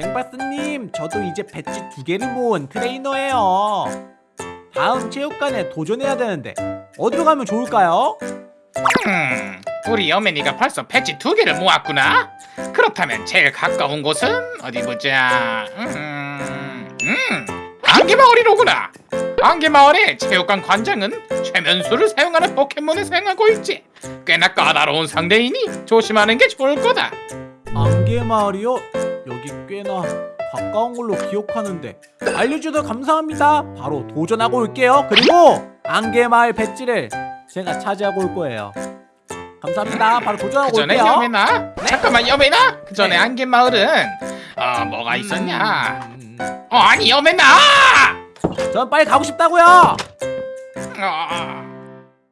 뱅바스님 저도 이제 배지 두 개를 모은 트레이너예요 다음 체육관에 도전해야 되는데 어디로 가면 좋을까요? 음, 우리 여맨이가 벌써 배지 두 개를 모았구나. 그렇다면 제일 가까운 곳은 어디 보자. 음, 음, 안개마을이로구나. 안개마을의 체육관 관장은 최면수를 사용하는 포켓몬을 사용하고 있지. 꽤나 까다로운 상대이니 조심하는 게 좋을 거다. 안개마을이요? 여기 꽤나 가까운 걸로 기억하는데 알려주셔서 감사합니다. 바로 도전하고 올게요. 그리고 안개마을 배지를 제가 차지하고 올 거예요. 감사합니다. 바로 그 도전하고 전에 올게요. 여맨아, 잠깐만 여맨아. 그 전에 네. 안개마을은 어 뭐가 있었냐? 음, 어 아니 여맨아. 전 빨리 가고 싶다고요. 아,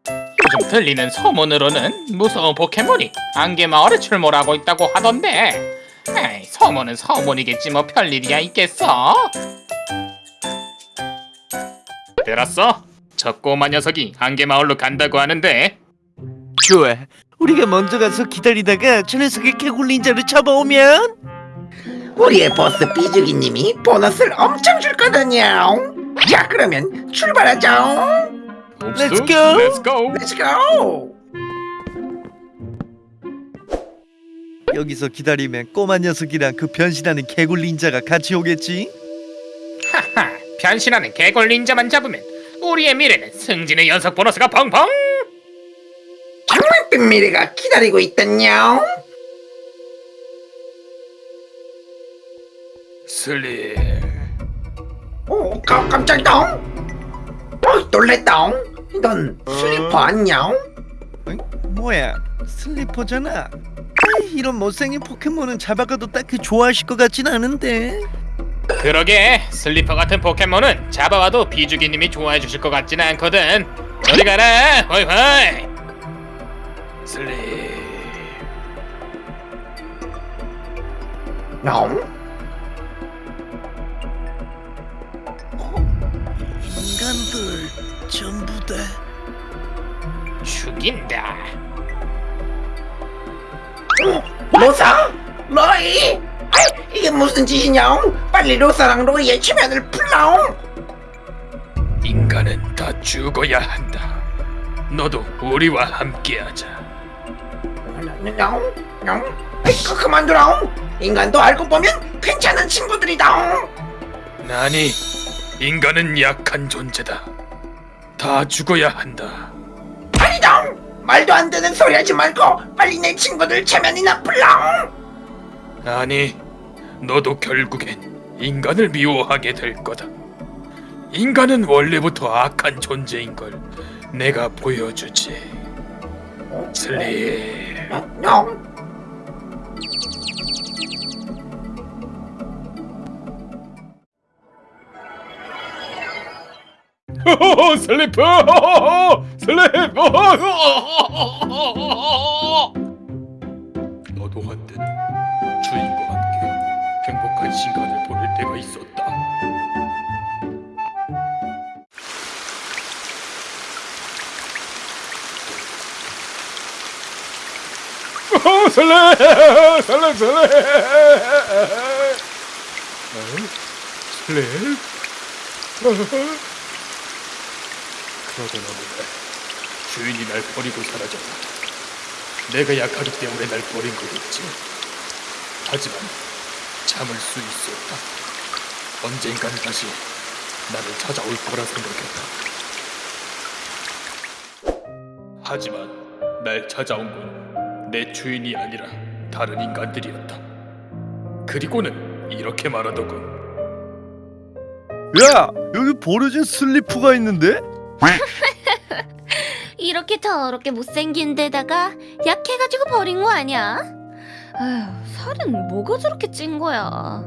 요즘 들리는 소문으로는 무서운 포켓몬이 안개마을에 출몰하고 있다고 하던데 에이, 소문은 소문이겠지 뭐 별일이야 있겠어? 들었어? 저 꼬마 녀석이 안개마을로 간다고 하는데 좋아. 우리가 먼저 가서 기다리다가 저 녀석의 개굴 닌자를 잡아오면 우리의 보스 비주기님이 보너스를 엄청 줄 거거든요. 자, 그러면 출발하죠. Let's go. Let's go. Let's go. 여기서 기다리면 꼬마 녀석이랑 그 변신하는 개굴 닌자가 같이 오겠지? 하하, 변신하는 개골 닌자만 잡으면 우리의 미래는 승진의 연속 보너스가 펑펑. 장밋빛 미래가 기다리고 있던요. 슬리. 오, 깜, 깜짝이다. 어, 놀랬다. 이건 슬리퍼 아니야? 응? 뭐야? 슬리퍼잖아. 이런 못생긴 포켓몬은 잡아가도 딱히 좋아하실 것 같진 않은데. 그러게. 슬리퍼 같은 포켓몬은 잡아와도 비주기님이 좋아해 주실 것 같지는 않거든. 저리 가라. 호이 호이. 슬리. 영? 인간들 전부 다 죽인다 로사? 로이? 아이, 이게 무슨 짓이냐? 빨리 로사랑 로이의 최면을 풀라옹. 인간은 다 죽어야 한다 너도 우리와 함께하자 영? 영? 아이, 그, 그만두라옹. 인간도 알고 보면 괜찮은 친구들이다옹. 아니 인간은 약한 존재다 다 죽어야 한다. 말도 안 되는 소리 하지 말고 빨리 내 친구들 체면이나 풀라. 아니, 너도 결국엔 인간을 미워하게 될 거다. 인간은 원래부터 악한 존재인 걸 내가 보여주지. 슬리. 영. 슬리프! 슬리프! 너도 한때는 주인과 함께 행복한 시간을 보낼 때가 있었다. 설레, 설레! 어? 설레? 그러던 어느 날 주인이 날 버리고 사라졌다. 내가 약하기 때문에 날 버린 거겠지. 하지만 참을 수 있었다. 언젠간 다시 나를 찾아올 거라 생각했다. 하지만 날 찾아온 건 내 주인이 아니라 다른 인간들이었다. 그리고는 이렇게 말하더군. 야 여기 버려진 슬리퍼가 있는데? 이렇게 더럽게 못생긴 데다가 약해가지고 버린 거 아니야? 아휴, 살은 뭐가 저렇게 찐 거야?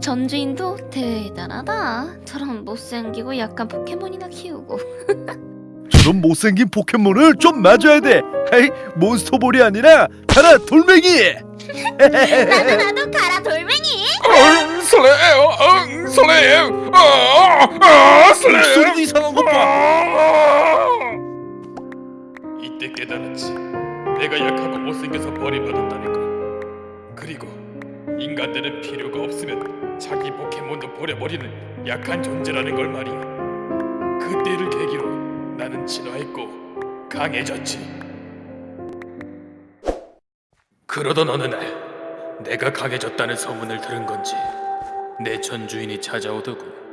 전주인도 대단하다. 저런 못생기고 약간 포켓몬이나 키우고. 저런 못생긴 포켓몬을 좀 맞아야 돼. 아이 몬스터볼이 아니라 가라 돌멩이. 나도 나도 가라 돌멩이. 응, 설레, 응, 설레, 아, 아, 설레. 목소리 이상한 것 봐. 이때 깨달았지. 내가 약하고 못생겨서 버림받았다는 걸. 그리고 인간들은 필요가 없으면 자기 포켓몬도 버려버리는 약한 존재라는 걸 말이야. 그때를 계기로 나는 진화했고 강해졌지. 그러던 어느 날 내가 강해졌다는 소문을 들은 건지 내 전주인이 찾아오더군.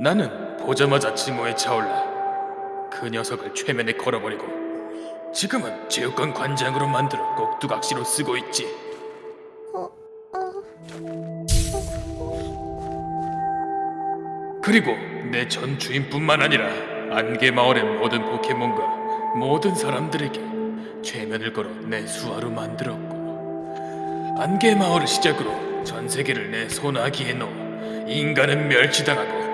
나는 보자마자 증오에 차올라 그 녀석을 최면에 걸어버리고 지금은 체육관 관장으로 만들어 꼭두각시로 쓰고 있지. 그리고 내 전 주인뿐만 아니라 안개 마을의 모든 포켓몬과 모든 사람들에게 최면을 걸어 내 수하로 만들었고 안개 마을을 시작으로 전 세계를 내 손아귀에 넣어 인간은 멸치당하고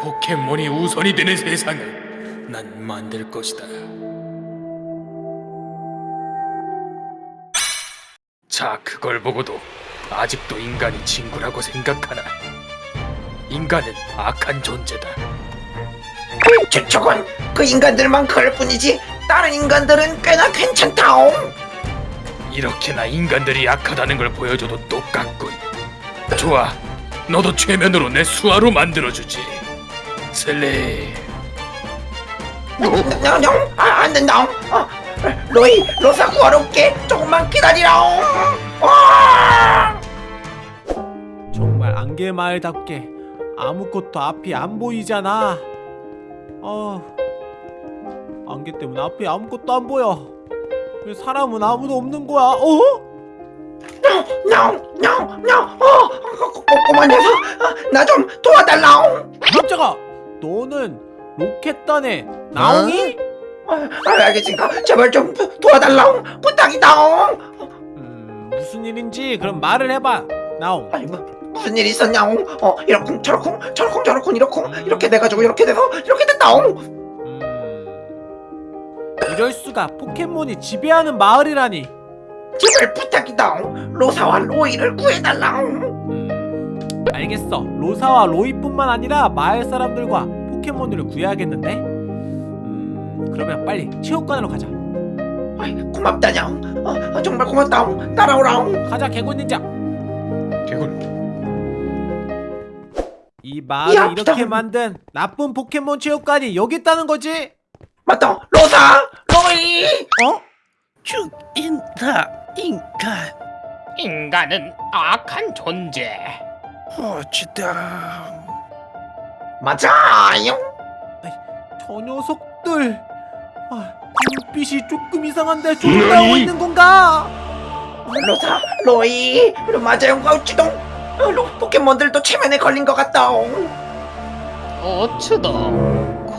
포켓몬이 우선이 되는 세상을 난 만들 것이다. 자, 그걸 보고도 아직도 인간이 친구라고 생각하나? 인간은 악한 존재다. 저, 저건 그 인간들만 그럴 뿐이지 다른 인간들은 꽤나 괜찮다옹 이렇게나 인간들이 약하다는 걸 보여줘도 똑같군. 좋아, 너도 최면으로 내 수하로 만들어주지. 냥냥 아, 안 된다옹 어, 로이 로사 구하러 올게 조금만 기다리라옹 와! 정말 안개 마을답게 아무것도 앞이 안 보이잖아. 아, 안개 때문에 앞이 아무것도 안 보여. 왜 사람은 아무도 없는 거야? 어? 냥냥냥 어 꼬- 꼬- 꼬마 녀석 나 좀 도와달라옹 깜짝아, 너는 로켓단의 나옹이? 아, 알겠으니까 제발 좀 도와달라옹. 부탁이다옹. 음, 무슨 일인지 그럼 말을 해봐, 나옹. 아니 뭐 무슨 일이 있었냐옹? 어 이러쿵 저러쿵 저러쿵 저러쿵 이러쿵. 이렇게 돼가지고 이렇게 돼서 이렇게 됐다옹. 음, 이럴 수가. 포켓몬이 지배하는 마을이라니. 제발 부탁이다옹. 로사와 로이를 구해달라옹. 음, 알겠어. 로사와 로이뿐만 아니라 마을 사람들과 포켓몬들을 구해야겠는데. 음, 그러면 빨리 체육관으로 가자. 아이, 고맙다냥 어, 어, 정말 고맙다옹 따라오라옹 가자, 개굴 닌자. 개굴. 이 마을을 야, 이렇게 기다려. 만든 나쁜 포켓몬 체육관이 여기 있다는 거지? 맞다 로사 로이 어? 죽인다 인간 인간은 악한 존재. 어찌다 맞아요 저 녀석들. 아, 눈빛이 조금 이상한데 조종하고 있는 건가? 로사 로이 맞아요 가우치동 어, 로, 포켓몬들도 체면에 걸린 것 같다옹 오츠도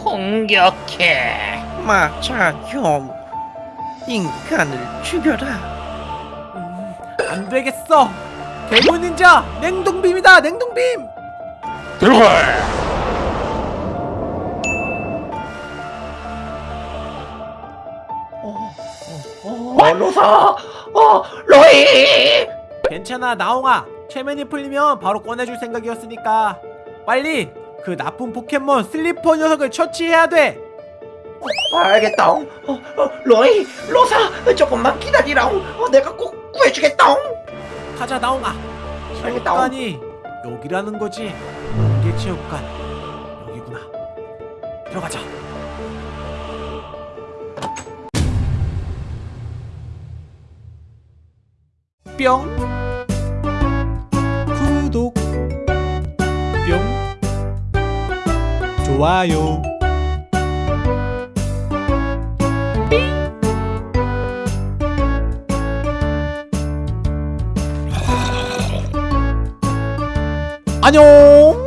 공격해. 맞아 형 인간을 죽여라 음, 안 되겠어. 개굴 닌자 냉동빔이다. 냉동빔. 들어가. 어 로사! 어 로이! 괜찮아 나옹아. 체면이 풀리면 바로 꺼내줄 생각이었으니까. 빨리 그 나쁜 포켓몬 슬리퍼 녀석을 처치해야 돼. 알겠다옹. 어, 어, 로이 로사! 조금만 기다리라옹. 어, 내가 꼭 구해주겠다옹 가자 나옹아. 체육관이 여기라는 거지. 안개 체육관 여기구나. 들어가자. 뿅. 구독. 뿅. 좋아요 안녕